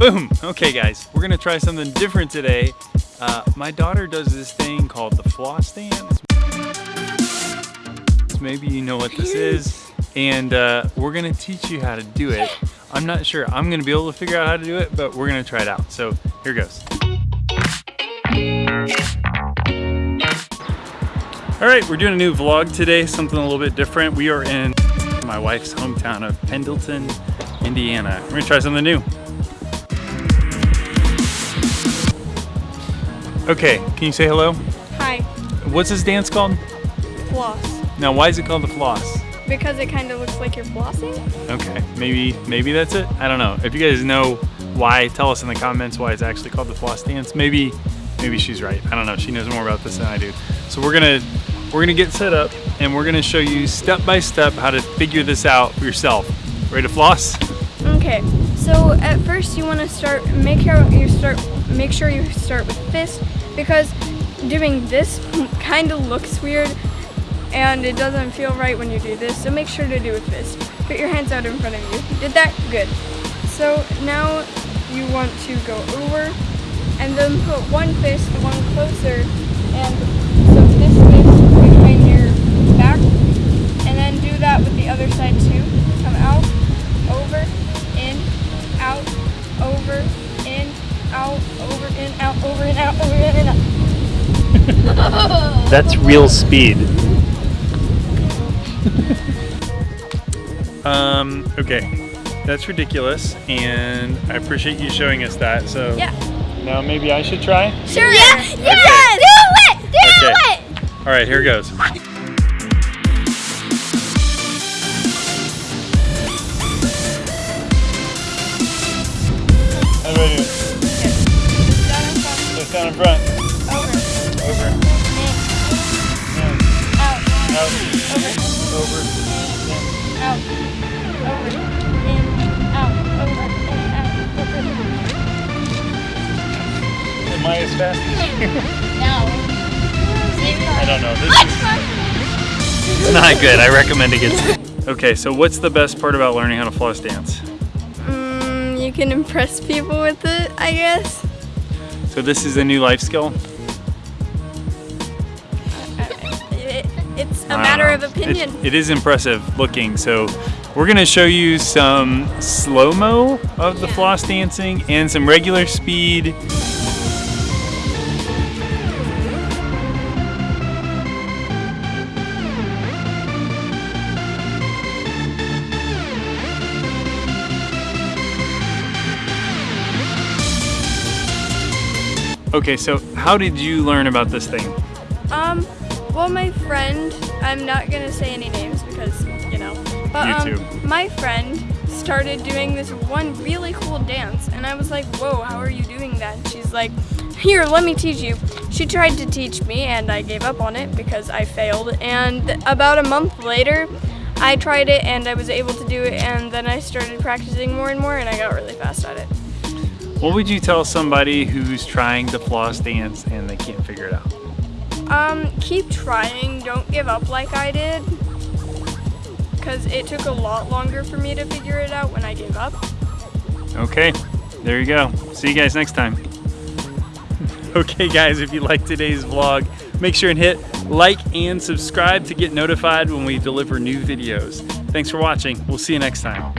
Boom! Okay guys, we're gonna try something different today. Uh, my daughter does this thing called the floss dance. Maybe you know what this is. And uh, we're gonna teach you how to do it. I'm not sure I'm gonna be able to figure out how to do it, but we're gonna try it out. So here goes. All right, we're doing a new vlog today, something a little bit different. We are in my wife's hometown of Pendleton, Indiana. We're gonna try something new. Okay, can you say hello? Hi, What's this dance called? floss. Now, why is it called the floss? Because it kind of looks like you're flossing. Okay, maybe maybe that's it. I don't know. If you guys know why, tell us in the comments why it's actually called the floss dance. Maybe maybe she's right. I don't know. She knows more about this than I do. So we're gonna we're gonna get set up and we're gonna show you step by step how to figure this out for yourself. Ready to floss? Okay, so at first you want to start. Make sure you start. Make sure you start with fist because doing this kind of looks weird and it doesn't feel right when you do this. So make sure to do with fist. Put your hands out in front of you. Did that? Good. So now you want to go over and then put one fist, That's real speed. um, okay. That's ridiculous and I appreciate you showing us that. So Yeah. now maybe I should try? Sure. Yeah. Yes. Do it. Do Okay. it. All right, here goes. Over, out, over, in, out, over, in, out, over. Am I as fast as you? No. I don't know. This is not good. I recommend against it. Okay, so what's the best part about learning how to floss dance? Mm, you can impress people with it, I guess. So this is a new life skill? It's a matter know. of opinion. It- it is impressive looking. So we're gonna show you some slow-mo of the floss dancing and some regular speed. Okay, so how did you learn about this thing? Um, well, my friend, I'm not gonna say any names because, you know, but um, my friend started doing this one really cool dance, and I was like, whoa, how are you doing that? And she's like, here, let me teach you. She tried to teach me, and I gave up on it because I failed. And about a month later, I tried it, and I was able to do it, and then I started practicing more and more, and I got really fast at it. What would you tell somebody who's trying to floss dance and they can't figure it out? Um, keep trying. Don't give up like I did. Because it took a lot longer for me to figure it out when I gave up. Okay, there you go. See you guys next time. okay guys, if you like today's vlog, make sure and hit like and subscribe to get notified when we deliver new videos. Thanks for watching. We'll see you next time.